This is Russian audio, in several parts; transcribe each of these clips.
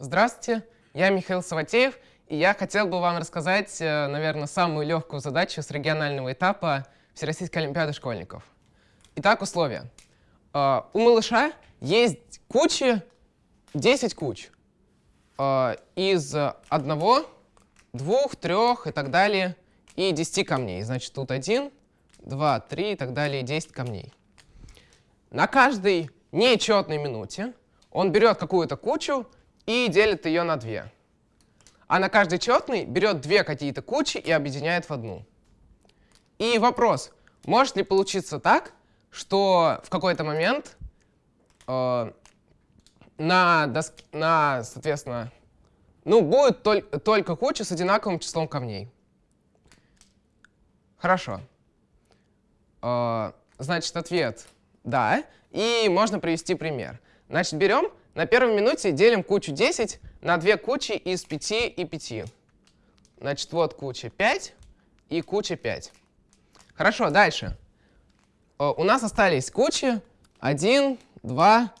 Здравствуйте, я Михаил Саватеев, и я хотел бы вам рассказать, э, наверное, самую легкую задачу с регионального этапа Всероссийской Олимпиады школьников. Итак, условия. Э, у малыша есть кучи, 10 куч. Э, из одного, двух, трех и так далее, и 10 камней. Значит, тут 1, 2, 3 и так далее, 10 камней. На каждой нечетной минуте он берет какую-то кучу и делит ее на две. А на каждый четный берет две какие-то кучи и объединяет в одну. И вопрос, может ли получиться так, что в какой-то момент э, на, доске, на, соответственно, ну, будет толь только куча с одинаковым числом камней. Хорошо. Э, значит, ответ «да». И можно привести пример. Значит, берем, на первой минуте делим кучу 10 на две кучи из 5 и 5. Значит, вот куча 5 и куча 5. Хорошо, дальше. Э, у нас остались кучи 1, 2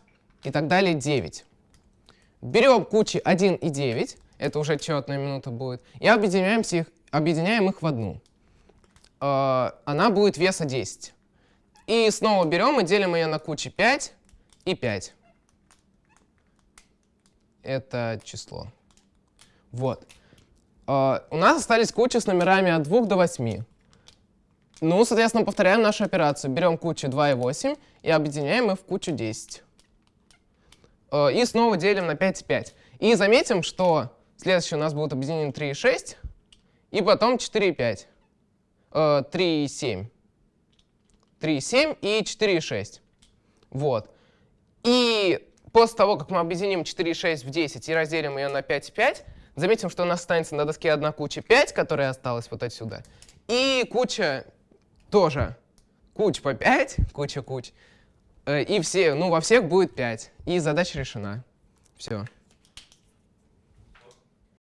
и так далее 9. Берем кучи 1 и 9, это уже четная минута будет, и объединяем их, объединяем их в одну. Э, она будет веса 10. И снова берем и делим ее на кучи 5 и 5. Это число. Вот. Uh, у нас остались кучи с номерами от 2 до 8. Ну, соответственно, повторяем нашу операцию. Берем кучу 2 и 8 и объединяем их в кучу 10. Uh, и снова делим на 5 и 5. И заметим, что следующие у нас будут объединены 3 и 6, и потом 4 и 5. Uh, 3 и 7. 3,7 и 4,6. Вот. И после того, как мы объединим 4,6 в 10 и разделим ее на 5,5, заметим, что у нас останется на доске одна куча 5, которая осталась вот отсюда, и куча тоже. Куч по 5, куча куч. Э, и все, ну, во всех будет 5. И задача решена. Все.